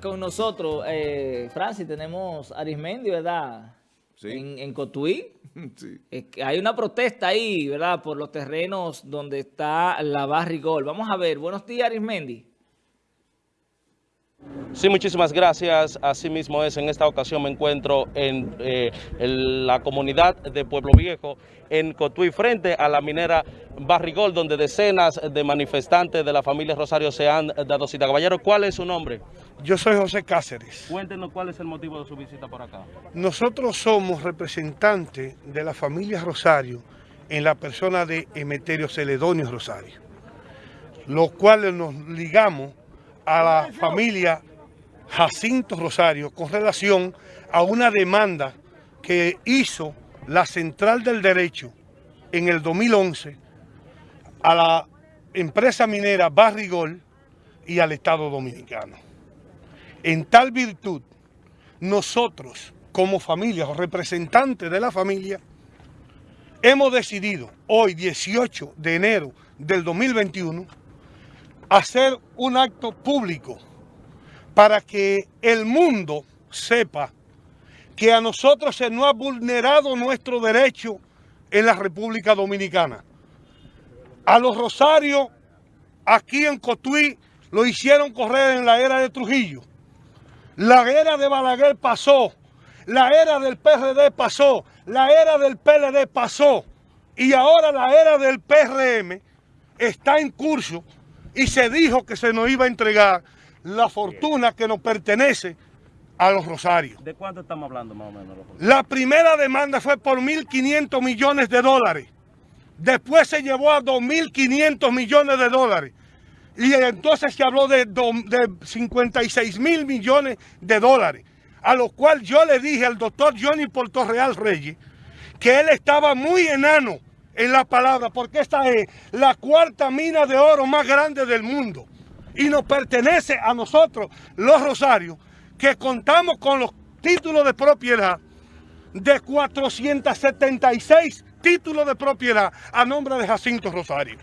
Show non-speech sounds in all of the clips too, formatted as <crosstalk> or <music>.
con nosotros, eh, Francis, tenemos Arismendi, ¿verdad? Sí. En, en Cotuí. <laughs> Sí. Es que hay una protesta ahí, ¿verdad? Por los terrenos donde está la Barrigol. Vamos a ver. Buenos días, Arismendi. Sí, muchísimas gracias. Asimismo es, en esta ocasión me encuentro en, eh, en la comunidad de Pueblo Viejo, en Cotuí, frente a la minera Barrigol, donde decenas de manifestantes de la familia Rosario se han dado cita. Caballero, ¿cuál es su nombre? Yo soy José Cáceres. Cuéntenos cuál es el motivo de su visita por acá. Nosotros somos representantes de la familia Rosario en la persona de Emeterio Celedonio Rosario, los cuales nos ligamos a la familia Jacinto Rosario con relación a una demanda que hizo la Central del Derecho en el 2011 a la empresa minera Barrigol y al Estado Dominicano. En tal virtud, nosotros como familia o representantes de la familia, hemos decidido hoy 18 de enero del 2021 hacer un acto público para que el mundo sepa que a nosotros se nos ha vulnerado nuestro derecho en la República Dominicana. A los Rosarios, aquí en Cotuí, lo hicieron correr en la era de Trujillo. La era de Balaguer pasó, la era del PRD pasó, la era del PLD pasó y ahora la era del PRM está en curso y se dijo que se nos iba a entregar la fortuna que nos pertenece a los Rosarios. ¿De cuánto estamos hablando más o menos? La primera demanda fue por 1.500 millones de dólares. Después se llevó a 2.500 millones de dólares. Y entonces se habló de, de 56 mil millones de dólares. A lo cual yo le dije al doctor Johnny Portorreal Reyes que él estaba muy enano en la palabra, porque esta es la cuarta mina de oro más grande del mundo. Y nos pertenece a nosotros, los Rosarios, que contamos con los títulos de propiedad de 476 títulos de propiedad a nombre de Jacinto Rosario.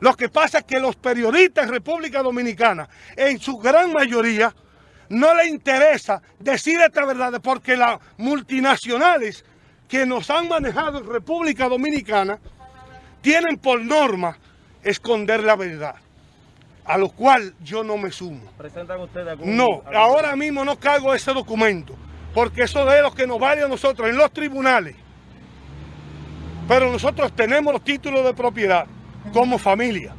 Lo que pasa es que los periodistas en República Dominicana, en su gran mayoría, no les interesa decir esta verdad porque las multinacionales que nos han manejado en República Dominicana tienen por norma esconder la verdad, a lo cual yo no me sumo. ¿Presentan ustedes algún...? No, algún- ahora mismo no cargo ese documento, porque eso es lo que nos vale a nosotros en los tribunales. Pero nosotros tenemos los títulos de propiedad como familia.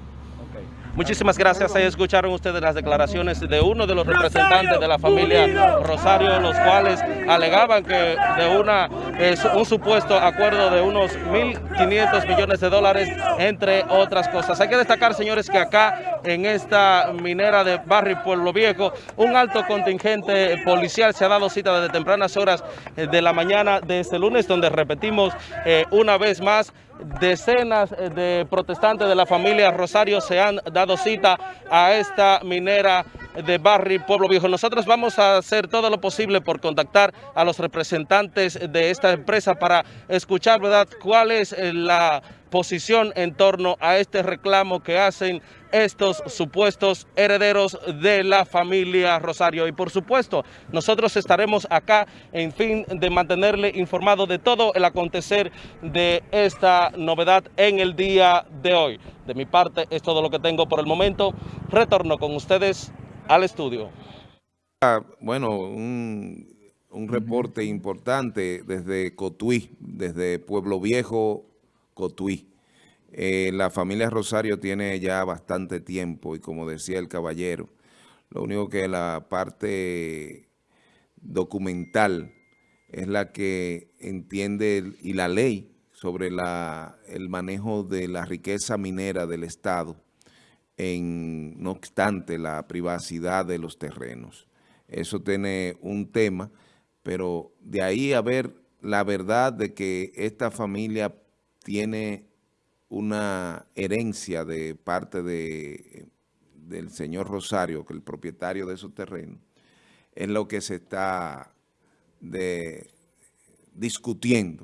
Muchísimas gracias. Ahí escucharon ustedes las declaraciones de uno de los representantes de la familia Rosario, los cuales alegaban que de una su- un supuesto acuerdo de unos 1.500 millones de dólares, entre otras cosas. Hay que destacar, señores, que acá en esta minera de Barrio Pueblo Viejo, un alto contingente policial se ha dado cita desde tempranas horas eh, de la mañana de este lunes, donde repetimos eh, una vez más, decenas eh, de protestantes de la familia Rosario se han dado cita a esta minera de Barri Pueblo Viejo. Nosotros vamos a hacer todo lo posible por contactar a los representantes de esta empresa para escuchar, ¿verdad?, cuál es eh, la posición en torno a este reclamo que hacen estos supuestos herederos de la familia Rosario. Y por supuesto, nosotros estaremos acá en fin de mantenerle informado de todo el acontecer de esta novedad en el día de hoy. De mi parte es todo lo que tengo por el momento. Retorno con ustedes al estudio. Ah, Bueno, un, un reporte importante desde Cotuí, desde Pueblo Viejo, Cotuí. Eh, la familia Rosario tiene ya bastante tiempo y como decía el caballero, lo único que la parte documental es la que entiende y la ley sobre la, el manejo de la riqueza minera del Estado, en, no obstante la privacidad de los terrenos. Eso tiene un tema, pero de ahí a ver la verdad de que esta familia tiene una herencia de parte de, del señor Rosario, que es el propietario de esos terrenos, es lo que se está de, discutiendo.